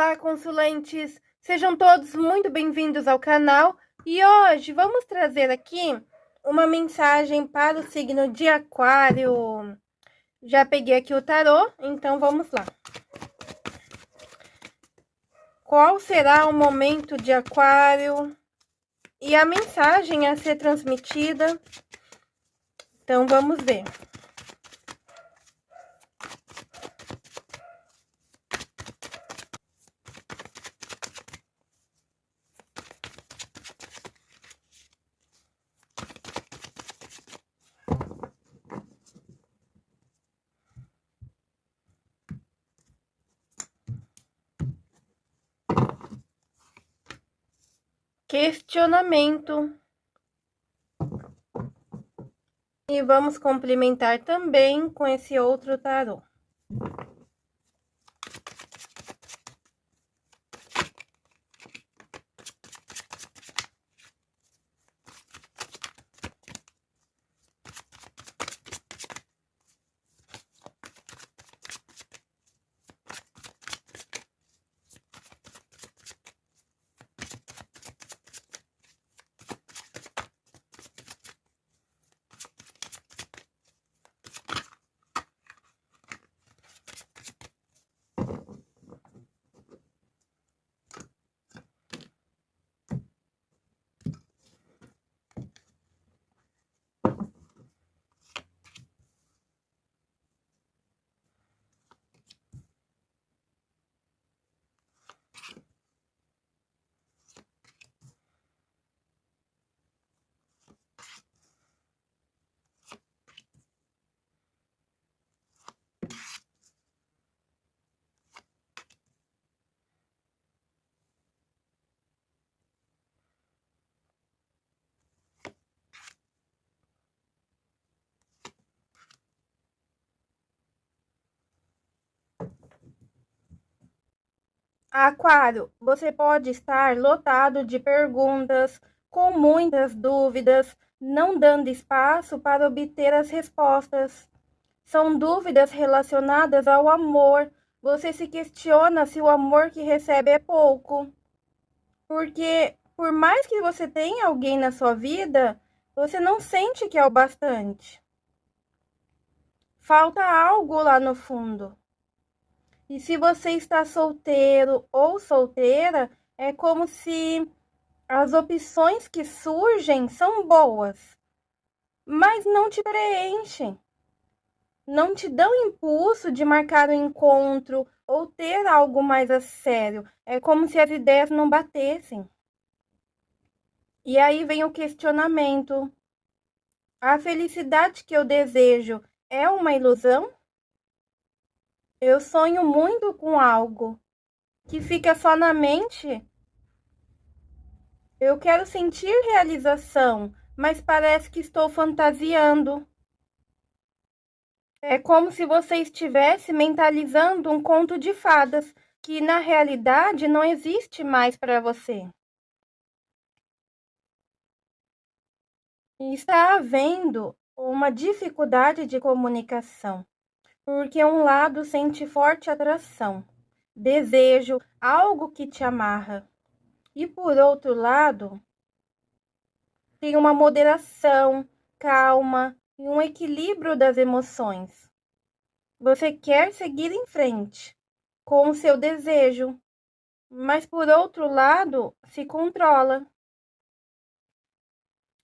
Olá, consulentes! Sejam todos muito bem-vindos ao canal e hoje vamos trazer aqui uma mensagem para o signo de Aquário. Já peguei aqui o tarô, então vamos lá. Qual será o momento de Aquário e a mensagem a ser transmitida? Então vamos ver. Questionamento. E vamos complementar também com esse outro tarô. Aquário, você pode estar lotado de perguntas, com muitas dúvidas, não dando espaço para obter as respostas. São dúvidas relacionadas ao amor. Você se questiona se o amor que recebe é pouco. Porque, por mais que você tenha alguém na sua vida, você não sente que é o bastante. Falta algo lá no fundo. E se você está solteiro ou solteira, é como se as opções que surgem são boas, mas não te preenchem. Não te dão impulso de marcar um encontro ou ter algo mais a sério. É como se as ideias não batessem. E aí vem o questionamento: a felicidade que eu desejo é uma ilusão? Eu sonho muito com algo que fica só na mente. Eu quero sentir realização, mas parece que estou fantasiando. É como se você estivesse mentalizando um conto de fadas que na realidade não existe mais para você. E está havendo uma dificuldade de comunicação porque um lado sente forte atração, desejo, algo que te amarra. E por outro lado, tem uma moderação, calma e um equilíbrio das emoções. Você quer seguir em frente com o seu desejo, mas por outro lado, se controla.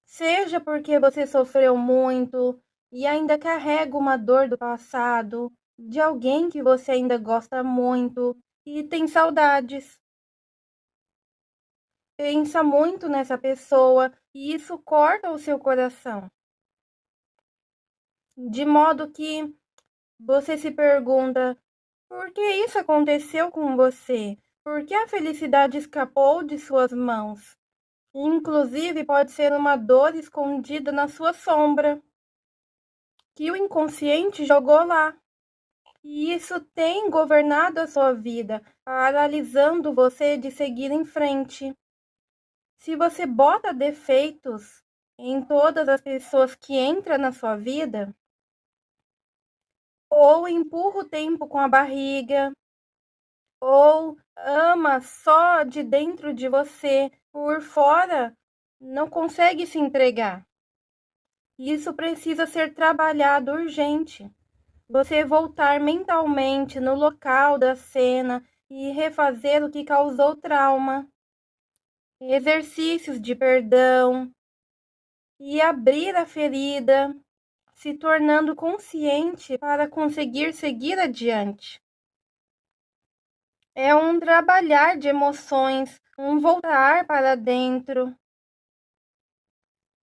Seja porque você sofreu muito, e ainda carrega uma dor do passado, de alguém que você ainda gosta muito e tem saudades. Pensa muito nessa pessoa e isso corta o seu coração. De modo que você se pergunta: por que isso aconteceu com você? Por que a felicidade escapou de suas mãos? Inclusive, pode ser uma dor escondida na sua sombra que o inconsciente jogou lá. E isso tem governado a sua vida, paralisando você de seguir em frente. Se você bota defeitos em todas as pessoas que entram na sua vida, ou empurra o tempo com a barriga, ou ama só de dentro de você, por fora não consegue se entregar. Isso precisa ser trabalhado urgente. Você voltar mentalmente no local da cena e refazer o que causou trauma. Exercícios de perdão e abrir a ferida, se tornando consciente para conseguir seguir adiante. É um trabalhar de emoções, um voltar para dentro.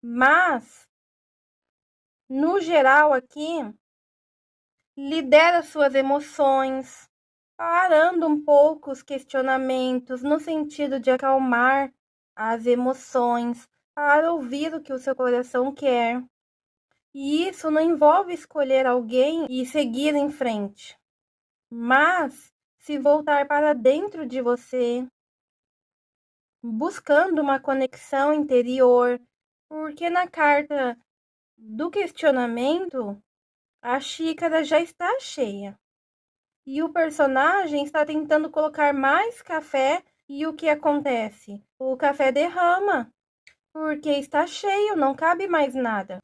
Mas, no geral aqui, lidera suas emoções, parando um pouco os questionamentos no sentido de acalmar as emoções, para ouvir o que o seu coração quer. E isso não envolve escolher alguém e seguir em frente, mas se voltar para dentro de você, buscando uma conexão interior, porque na carta do questionamento a xícara já está cheia. E o personagem está tentando colocar mais café e o que acontece? O café derrama, porque está cheio, não cabe mais nada.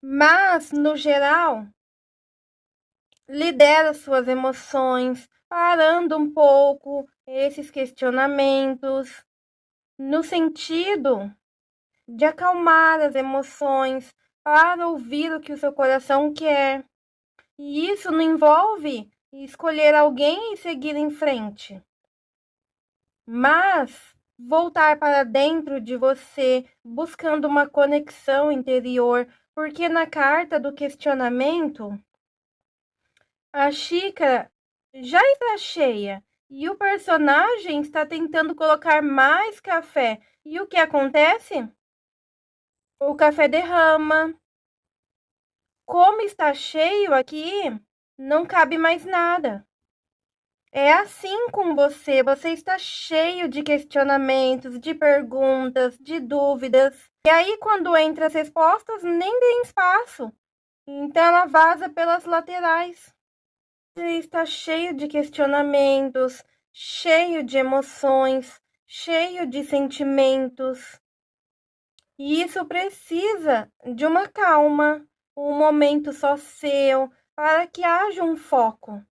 Mas, no geral, lidera suas emoções, parando um pouco esses questionamentos, no sentido de acalmar as emoções, para ouvir o que o seu coração quer. E isso não envolve escolher alguém e seguir em frente, mas voltar para dentro de você, buscando uma conexão interior, porque na carta do questionamento, a xícara já está cheia e o personagem está tentando colocar mais café. E o que acontece? O café derrama. Como está cheio aqui, não cabe mais nada. É assim com você, você está cheio de questionamentos, de perguntas, de dúvidas. E aí, quando entra as respostas, nem tem espaço. Então, ela vaza pelas laterais. Você está cheio de questionamentos, cheio de emoções, cheio de sentimentos. E isso precisa de uma calma, um momento só seu, para que haja um foco.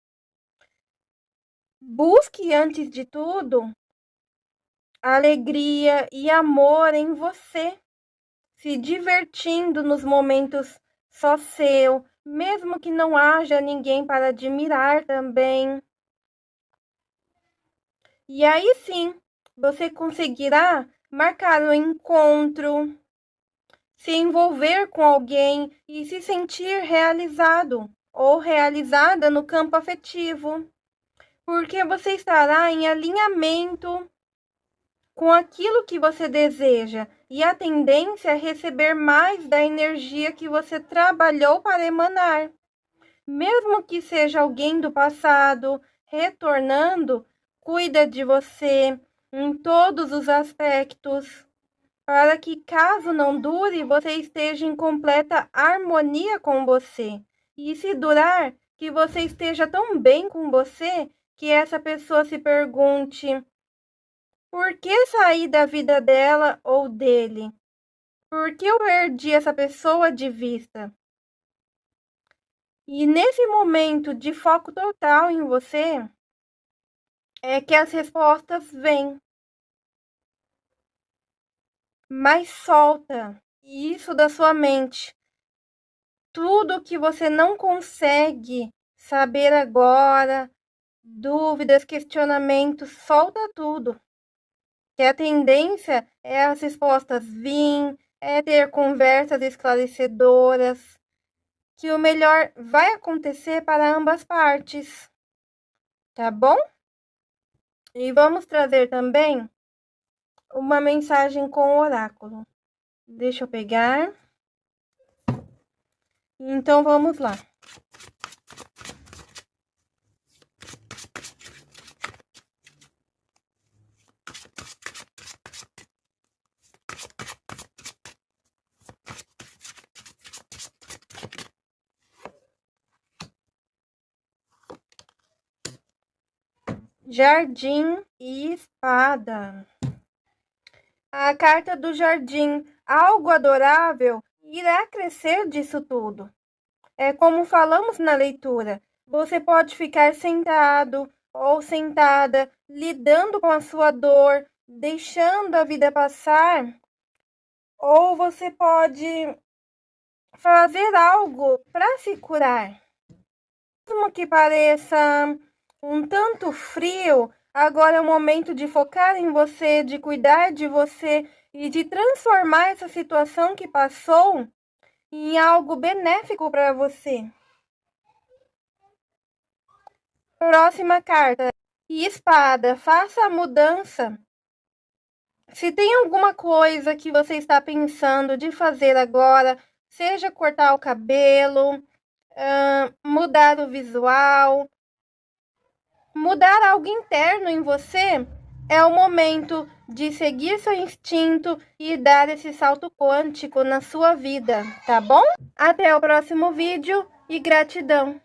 Busque, antes de tudo, alegria e amor em você, se divertindo nos momentos só seu, mesmo que não haja ninguém para admirar também. E aí sim, você conseguirá marcar um encontro, se envolver com alguém e se sentir realizado ou realizada no campo afetivo, porque você estará em alinhamento com aquilo que você deseja e a tendência é receber mais da energia que você trabalhou para emanar. Mesmo que seja alguém do passado retornando, cuida de você, em todos os aspectos, para que, caso não dure, você esteja em completa harmonia com você. E se durar, que você esteja tão bem com você que essa pessoa se pergunte: por que sair da vida dela ou dele? Por que eu perdi essa pessoa de vista? E nesse momento de foco total em você, é que as respostas vêm. Mas solta isso da sua mente. Tudo que você não consegue saber agora, dúvidas, questionamentos, solta tudo. Que a tendência é as respostas vir, é ter conversas esclarecedoras, que o melhor vai acontecer para ambas partes. Tá bom? E vamos trazer também uma mensagem com o oráculo. Deixa eu pegar. Então vamos lá. Jardim e espada. A carta do jardim, algo adorável, irá crescer disso tudo. É como falamos na leitura. Você pode ficar sentado ou sentada, lidando com a sua dor, deixando a vida passar, ou você pode fazer algo para se curar. Mesmo que pareça um tanto frio, agora é o momento de focar em você, de cuidar de você e de transformar essa situação que passou em algo benéfico para você. Próxima carta. E espada, faça a mudança. Se tem alguma coisa que você está pensando de fazer agora, seja cortar o cabelo, mudar o visual, mudar algo interno em você, é o momento de seguir seu instinto e dar esse salto quântico na sua vida, tá bom? Até o próximo vídeo e gratidão!